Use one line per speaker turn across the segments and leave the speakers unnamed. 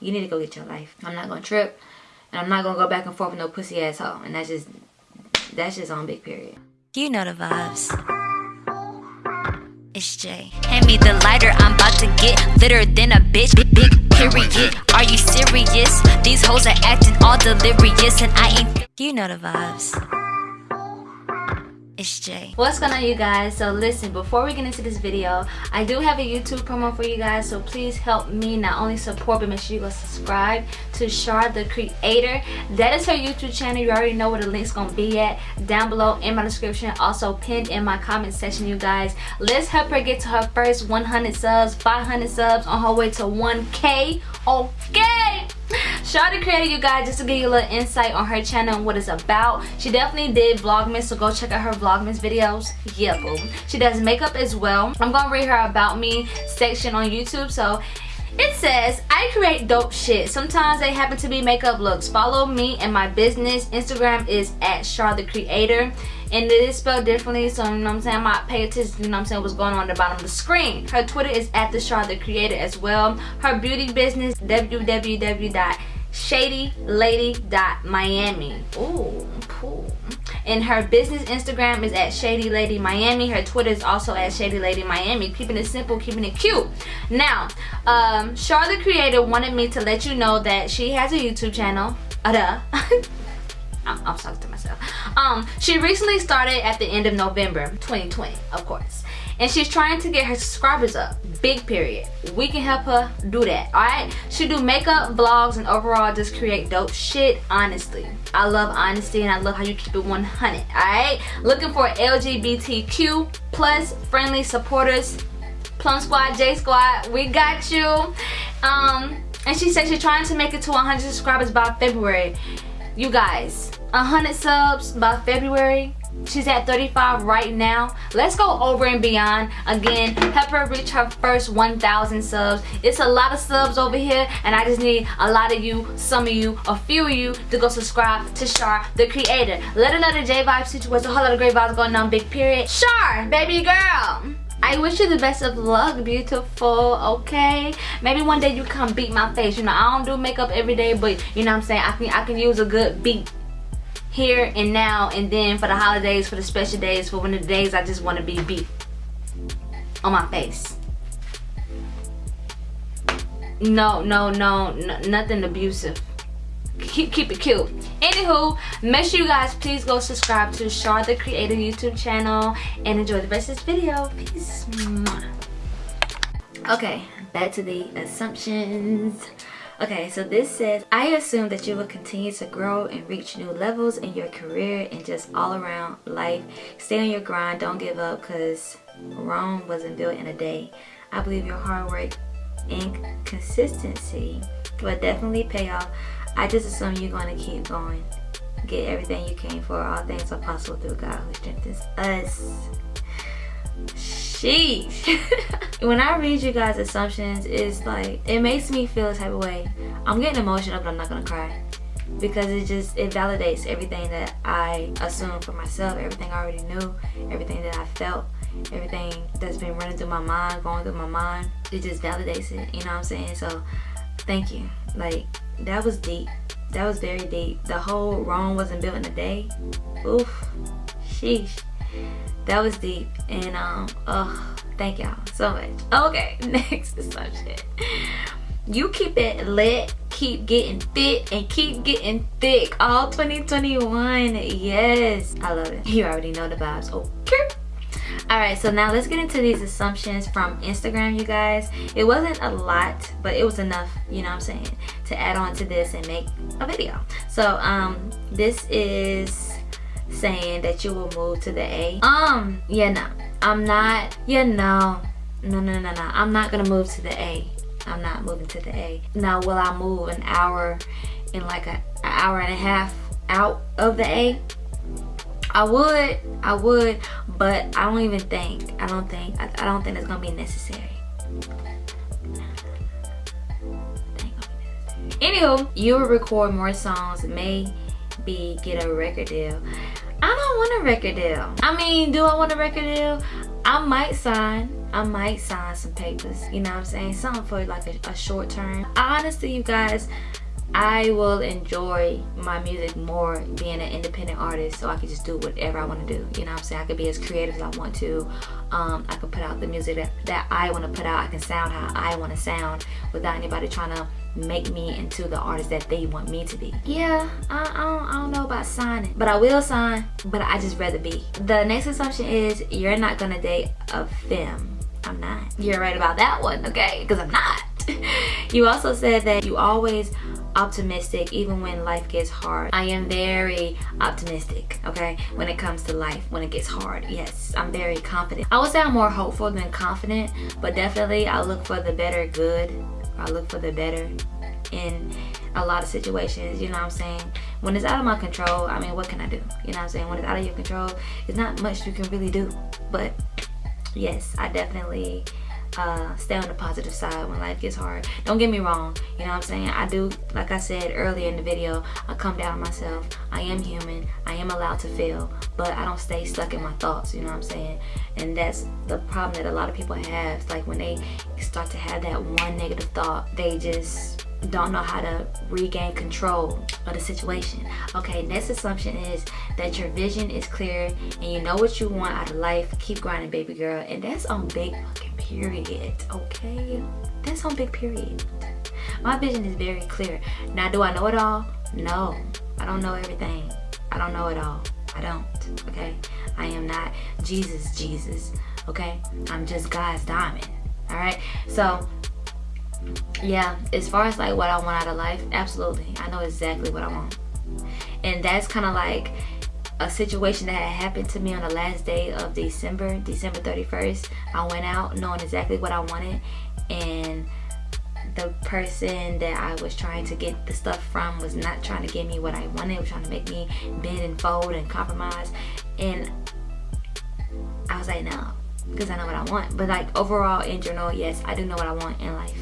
you need to go get your life. I'm not gonna trip and I'm not gonna go back and forth with no pussy asshole. And that's just that's just on big period.
You know the vibes. It's Jay. Hand me the lighter, I'm about to get litter than a bitch. Big, big period. Are you serious? These hoes are acting all delirious, and I ain't. You know the vibes. It's Jay.
What's going on you guys? So listen, before we get into this video, I do have a YouTube promo for you guys. So please help me not only support, but make sure you go subscribe to Shar the Creator. That is her YouTube channel. You already know where the link's going to be at. Down below in my description. Also pinned in my comment section, you guys. Let's help her get to her first 100 subs, 500 subs on her way to 1K. Okay. Shar the Creator, you guys, just to give you a little insight on her channel and what it's about. She definitely did Vlogmas, so go check out her Vlogmas videos. Yeah, boo. She does makeup as well. I'm to read her About Me section on YouTube, so it says, I create dope shit. Sometimes they happen to be makeup looks. Follow me and my business. Instagram is at Shar the Creator. And it is spelled differently, so you know what I'm saying? I might pay attention, you know what I'm saying, what's going on at the bottom of the screen. Her Twitter is at the Shar the Creator as well. Her beauty business, www shadylady.miami. Ooh, cool. And her business Instagram is at Shady Lady Miami. Her Twitter is also at Shady Lady Miami. Keeping it simple, keeping it cute. Now, um, Shar the Creator wanted me to let you know that she has a YouTube channel. Uh, I'm, I'm talking to myself. Um, she recently started at the end of November 2020, of course and she's trying to get her subscribers up. Big period. We can help her do that all right she do makeup vlogs and overall just create dope shit honestly. I love honesty and i love how you keep it 100 all right looking for lgbtq plus friendly supporters. Plum squad j squad we got you. Um and she said she's trying to make it to 100 subscribers by february. You guys 100 subs by february she's at 35 right now let's go over and beyond again help her reach her first 1,000 subs it's a lot of subs over here and I just need a lot of you some of you a few of you to go subscribe to Shar the creator let another J vibe situation a whole lot of great vibes going on big period Shar baby girl I wish you the best of luck, beautiful, okay? Maybe one day you come beat my face. You know, I don't do makeup every day, but you know what I'm saying? I can, I can use a good beat here and now and then for the holidays, for the special days, for when the days I just want to be beat on my face. No, no, no, no nothing abusive. Keep, keep it cute. Anywho, make sure you guys please go subscribe to Shar the Creator YouTube channel and enjoy the rest of this video. Peace. Okay, back to the assumptions. Okay, so this says, I assume that you will continue to grow and reach new levels in your career and just all around life. Stay on your grind, don't give up because Rome wasn't built in a day. I believe your hard work and consistency will definitely pay off. I just assume you're going to keep going. Get everything you came for. All things are possible through God who strengthens us. Sheesh. when I read you guys' assumptions, it's like, it makes me feel a type of way. I'm getting emotional, but I'm not gonna cry. Because it just, it validates everything that I assumed for myself, everything I already knew, everything that I felt, everything that's been running through my mind, going through my mind. It just validates it, you know what I'm saying? So, thank you. Like, that was deep. That was very deep. The whole Rome wasn't built in a day. Oof. Sheesh that was deep and um oh thank y'all so much. Okay next assumption you keep it lit keep getting fit and keep getting thick. All 2021 yes. I love it. You already know the vibes okay? All right so now let's get into these assumptions from instagram you guys. It wasn't a lot but it was enough you know what i'm saying to add on to this and make a video. So um this is saying that you will move to the A. Um, yeah, no. I'm not, yeah, no. No, no, no, no. I'm not gonna move to the A. I'm not moving to the A. Now, will I move an hour in like a, an hour and a half out of the A? I would, I would, but I don't even think, I don't think, I, I don't think it's gonna be necessary. Anywho, you will record more songs, maybe get a record deal. Want a record deal. I mean, do I want a record deal? I might sign.
I might sign some papers, you know what I'm saying? Something for like a, a short term. Honestly, you guys, I will enjoy my music more being an independent artist so I can just do whatever I want to do. You know what I'm saying? I could be as creative as I want to. Um, I could put out the music that, that I want to put out. I can sound how I want to sound without anybody trying to make me into the artist that they want me to be. Yeah, I, I, don't, I don't know about signing, but I will sign, but I just rather be. The next assumption is you're not to date a femme. I'm not. You're right about that one, okay? Because I'm not. you also said that you always optimistic even when life gets hard. I am very optimistic, okay, when it comes to life, when it gets hard. Yes, I'm very confident. I would say I'm more hopeful than confident, but definitely I look for the better good. I look for the better in a lot of situations, you know what I'm saying? When it's out of my control, I mean, what can I do? You know what I'm saying? When it's out of your control, it's not much you can really do. But yes, I definitely uh, stay on the positive side when life gets hard. Don't get me wrong, you know what I'm saying? I do, like I said earlier in the video, I come down on myself. I am human. I am allowed to fail, but I don't stay stuck in my thoughts, you know what I'm saying? And that's the problem that a lot of people have. Like when they start to have that one negative thought, they just don't know how to regain control of the situation. Okay, next assumption is that your vision is clear and you know what you want out of life. Keep grinding, baby girl. And that's on big fucking period, okay? That's on big period. My vision is very clear. Now, do I know it all? No, I don't know everything. I don't know it all. I don't, okay? I am not Jesus, Jesus, okay? I'm just God's diamond, all right? So, yeah, as far as like what I want out of life, absolutely. I know exactly what I want. And that's kind of like a situation that had happened to me on the last day of December, December 31st. I went out knowing exactly what I wanted and the person that I was trying to get the stuff from was not trying to give me what I wanted, was trying to make me bend and fold and compromise. And I was like, no, because I know what I want. But like overall, in general, yes, I do know what I want in life.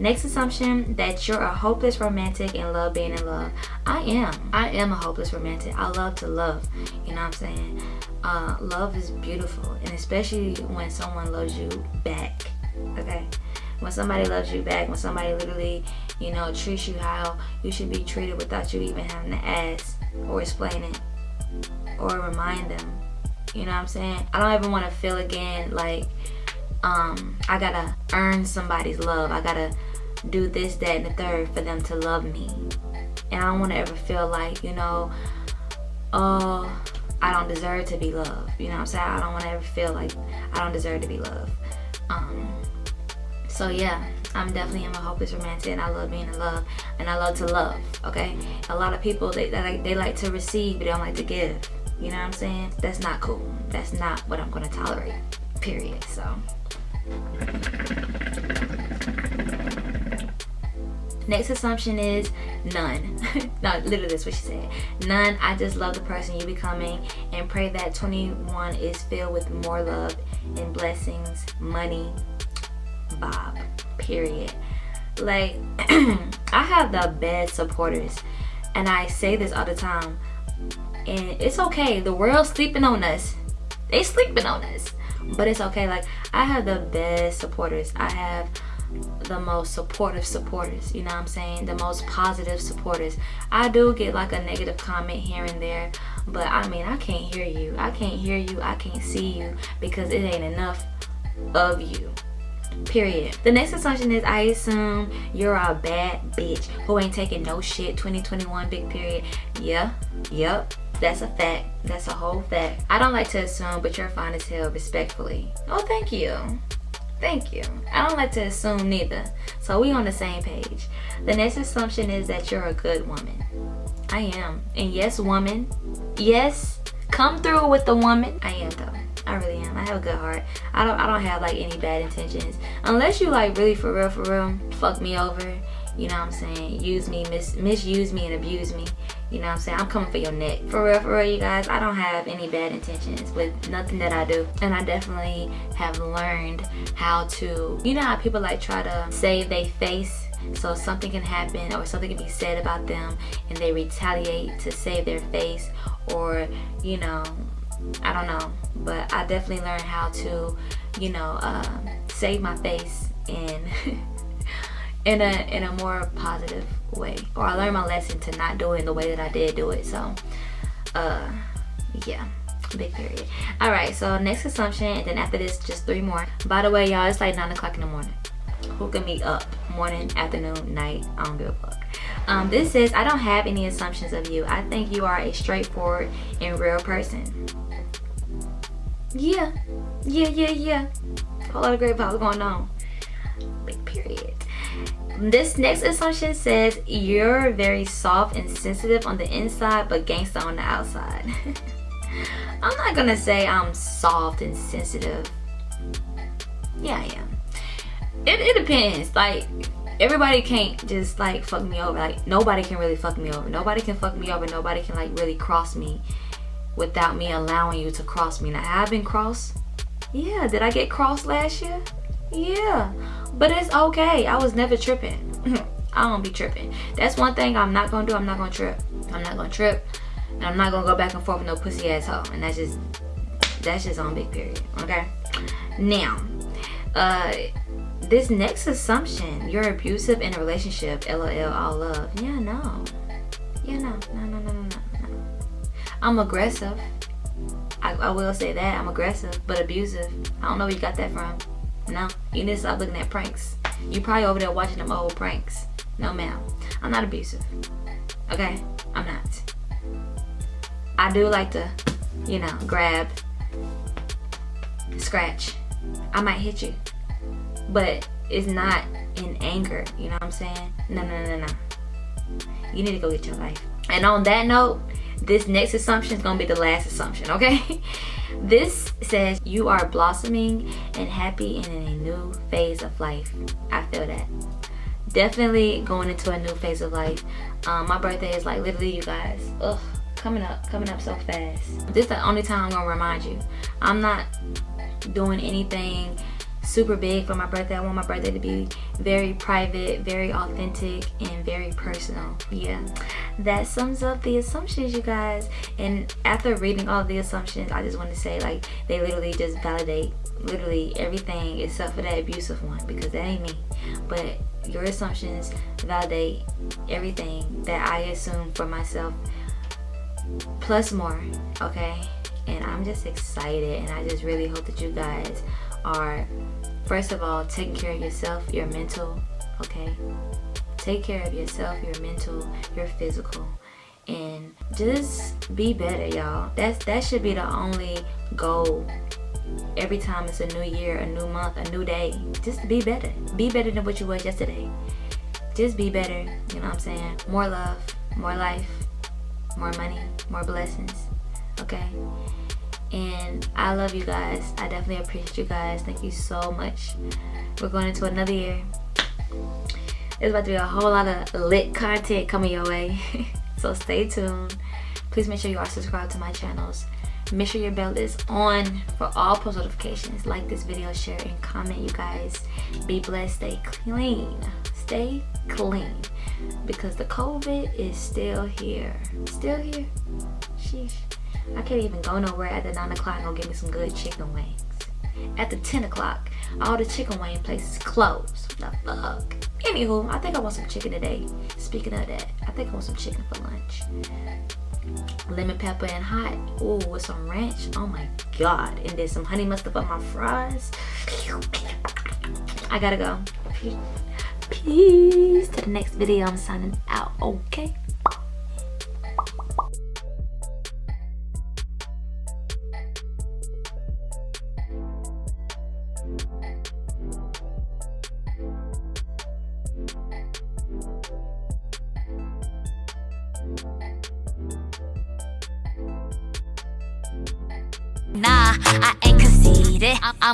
Next assumption that you're a hopeless romantic and love being in love. I am. I am a hopeless romantic. I love to love. You know what I'm saying? Uh, love is beautiful and especially when someone loves you back. Okay? When somebody loves you back, when somebody literally, you know, treats you how you should be treated without you even having to ask or explain it or remind them. You know what I'm saying? I don't ever want to feel again like um, I gotta earn somebody's love. I gotta do this, that, and the third for them to love me. And I don't want to ever feel like, you know, oh, I don't deserve to be loved. You know what I'm saying? I don't want to ever feel like I don't deserve to be loved. Um, so yeah, I'm definitely am a hopeless romantic and I love being in love and I love to love, okay? A lot of people, they, they, like, they like to receive but they don't like to give. You know what I'm saying? That's not cool. That's not what I'm going to tolerate, period. So Next assumption is none. no, literally that's what she said. None. I just love the person you becoming and pray that 21 is filled with more love and blessings, money, Bob. Period. Like, I have the best supporters. And I say this all the time. And it's okay. The world's sleeping on us. They sleeping on us. But it's okay. Like, I have the best supporters. I have the most supportive supporters you know i'm saying? The most positive supporters. I do get like a negative comment here and there but i mean i can't hear you. I can't hear you. I can't see you because it ain't enough of you. Period. The next assumption is i assume you're a bad bitch who ain't taking no shit. 2021 big period. Yeah yep that's a fact. That's a whole fact. I don't like to assume but you're fine as hell respectfully. Oh thank you Thank you. I don't like to assume neither. So we on the same page. The next assumption is that you're a good woman. I am. And yes, woman. Yes, come through with the woman. I am though. I really am. I have a good heart. I don't I don't have like any bad intentions. Unless you like really for real for real fuck me over. You know what I'm saying? Use me, mis misuse me and abuse me. You know what I'm saying? I'm coming for your neck. For real, for real, you guys, I don't have any bad intentions with nothing that I do. And I definitely have learned how to, you know how people like try to save their face so something can happen or something can be said about them and they retaliate to save their face or, you know, I don't know. But I definitely learned how to you know, um, save my face in in a in a more positive way. Or I learned my lesson to not do it in the way that I did do it. So, uh, yeah big period. All right so next assumption and then after this just three more. By the way y'all it's like nine o'clock in the morning. Hooking me up morning afternoon night? I don't give a fuck. Um, this says i don't have any assumptions of you. I think you are a straightforward and real person. Yeah yeah yeah yeah. A whole lot of great vibes going on. Big period this next assumption says you're very soft and sensitive on the inside but gangster on the outside I'm not gonna say I'm soft and sensitive. Yeah, I am. It, it depends. Like, everybody can't just like fuck me over. Like, nobody can really fuck me over. Nobody can fuck me over. Nobody can like really cross me without me allowing you to cross me. Now, I've been crossed. Yeah, did I get crossed last year? Yeah, but it's okay. I was never tripping. I don't be tripping. That's one thing I'm not gonna do. I'm not gonna trip. I'm not gonna trip. And I'm not gonna go back and forth with no pussy asshole. And that's just that's just on big period. Okay. Now, uh this next assumption, you're abusive in a relationship, LOL, all love. Yeah, no. Yeah, no, no, no, no, no, no. I'm aggressive. I, I will say that. I'm aggressive, but abusive. I don't know where you got that from. No, you need to stop looking at pranks. You probably over there watching them old pranks. No, ma'am. I'm not abusive. Okay? I'm not. I do like to, you know, grab, scratch. I might hit you, but it's not in anger. You know what I'm saying? No, no, no, no. You need to go get your life. And on that note, this next assumption is gonna be the last assumption, okay? this says you are blossoming and happy in a new phase of life. I feel that. Definitely going into a new phase of life. Um, my birthday is like literally, you guys. Ugh coming up coming up so fast this is the only time i'm gonna remind you i'm not doing anything super big for my birthday. I want my birthday to be very private very authentic and very personal. Yeah. That sums up the assumptions you guys. And after reading all the assumptions i just want to say like they literally just validate literally everything except for that abusive one because that ain't me. But your assumptions validate everything that i assume for myself. Plus more okay? And i'm just excited and i just really hope that you guys are first of all taking care of yourself your mental okay? Take care of yourself your mental your physical. And just be better y'all. That's that should be the only goal. Every time it's a new year a new month a new day just be better. Be better than what you was yesterday. Just be better you know what i'm saying? More love more life more money, more blessings. Okay? And I love you guys. I definitely appreciate you guys. Thank you so much. We're going into another year. There's about to be a whole lot of lit content coming your way. so stay tuned. Please make sure you are subscribed to my channels. Make sure your bell is on for all post notifications. Like this video, share, and comment, you guys. Be blessed. Stay clean. Stay clean because the COVID is still here. Still here? Sheesh. I can't even go nowhere at the 9 o'clock and get me some good chicken wings. At the 10 o'clock, all the chicken wing places closed. The fuck? Anywho, I think I want some chicken today. Speaking of that, I think I want some chicken for lunch. Lemon pepper and hot. Ooh, with some ranch. Oh my god. And then some honey mustard for my fries. I gotta go peace to the next video i'm signing out okay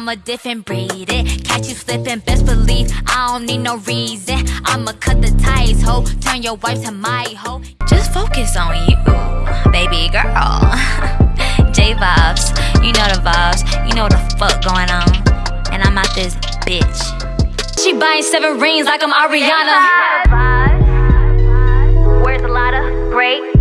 I'm a different breed. It catch you slipping, best believe I don't need no reason. I'ma cut the ties, ho. Turn your wife to my ho. Just focus on you, baby girl. J vibes, you know the vibes. You know the fuck going on. And I'm out this bitch. She buying seven rings like I'm Ariana. Where's a great?